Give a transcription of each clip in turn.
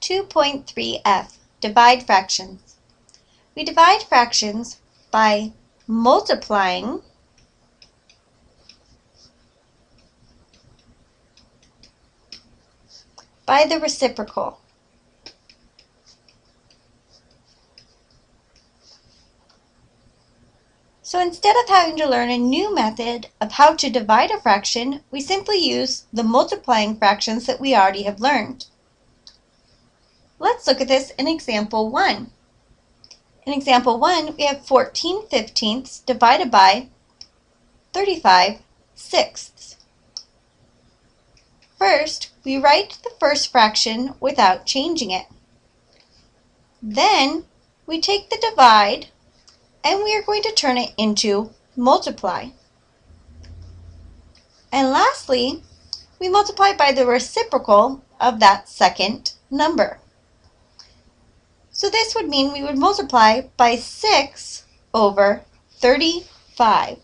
2.3f, divide fractions. We divide fractions by multiplying by the reciprocal. So instead of having to learn a new method of how to divide a fraction, we simply use the multiplying fractions that we already have learned. Let's look at this in example 1. In example 1, we have 14 fifteenths divided by 35 sixths. First, we write the first fraction without changing it. Then, we take the divide and we are going to turn it into multiply. And lastly, we multiply by the reciprocal of that second number. So this would mean we would multiply by 6 over 35.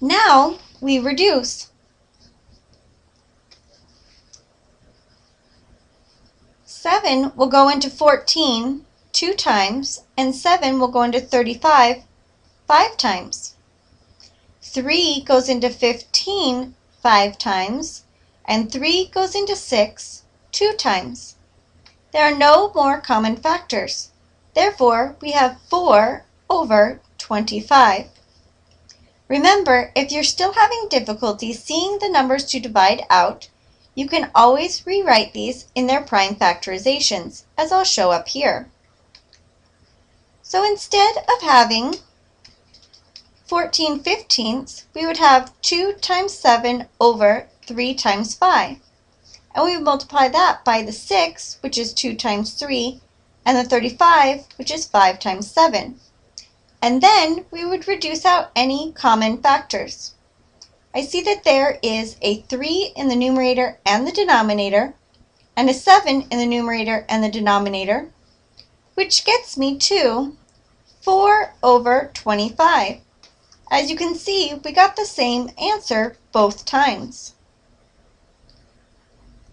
Now we reduce. Seven will go into 14 two times, and 7 will go into 35 five times. 3 goes into 15 five times, and 3 goes into 6 two times. There are no more common factors. Therefore, we have 4 over 25. Remember, if you're still having difficulty seeing the numbers to divide out, you can always rewrite these in their prime factorizations, as I'll show up here. So instead of having 14 fifteenths, we would have 2 times 7 over 3 times 5. And we would multiply that by the 6, which is 2 times 3, and the 35, which is 5 times 7. And then we would reduce out any common factors. I see that there is a 3 in the numerator and the denominator, and a 7 in the numerator and the denominator, which gets me to 4 over 25. As you can see, we got the same answer both times.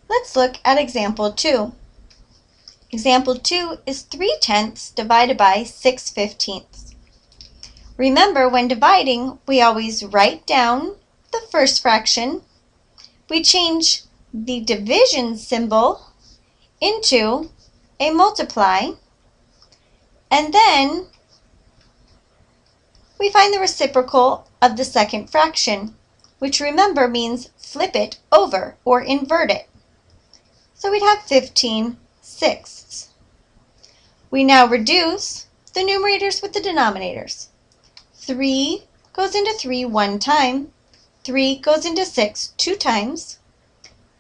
Let's look at example 2. Example 2 is 3 tenths divided by 6 fifteenths. Remember, when dividing, we always write down the first fraction. We change the division symbol into a multiply, and then we find the reciprocal of the second fraction, which remember means flip it over or invert it. So we'd have 15 sixths. We now reduce the numerators with the denominators. 3 goes into 3 one time, 3 goes into 6 two times,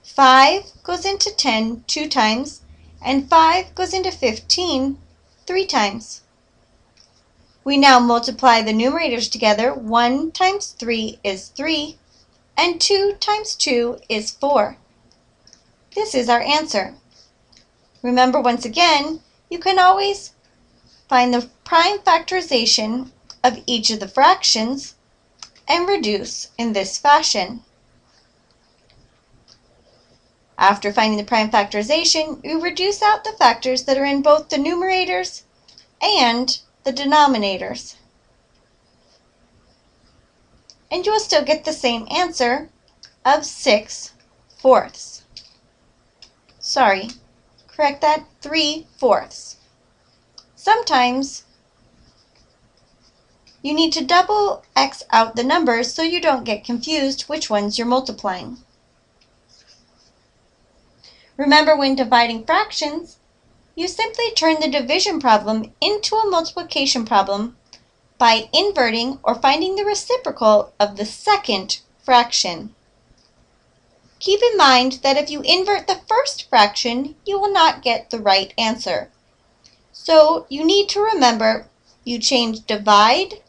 5 goes into 10 two times, and 5 goes into 15 three times. We now multiply the numerators together. 1 times 3 is 3, and 2 times 2 is 4. This is our answer. Remember, once again, you can always find the prime factorization of each of the fractions and reduce in this fashion. After finding the prime factorization, you reduce out the factors that are in both the numerators and the denominators. And you will still get the same answer of 6 fourths. Sorry, correct that, 3 fourths. Sometimes you need to double X out the numbers so you don't get confused which ones you're multiplying. Remember when dividing fractions, you simply turn the division problem into a multiplication problem by inverting or finding the reciprocal of the second fraction. Keep in mind that if you invert the first fraction, you will not get the right answer. So you need to remember you change divide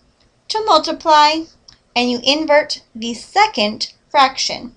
to multiply and you invert the second fraction.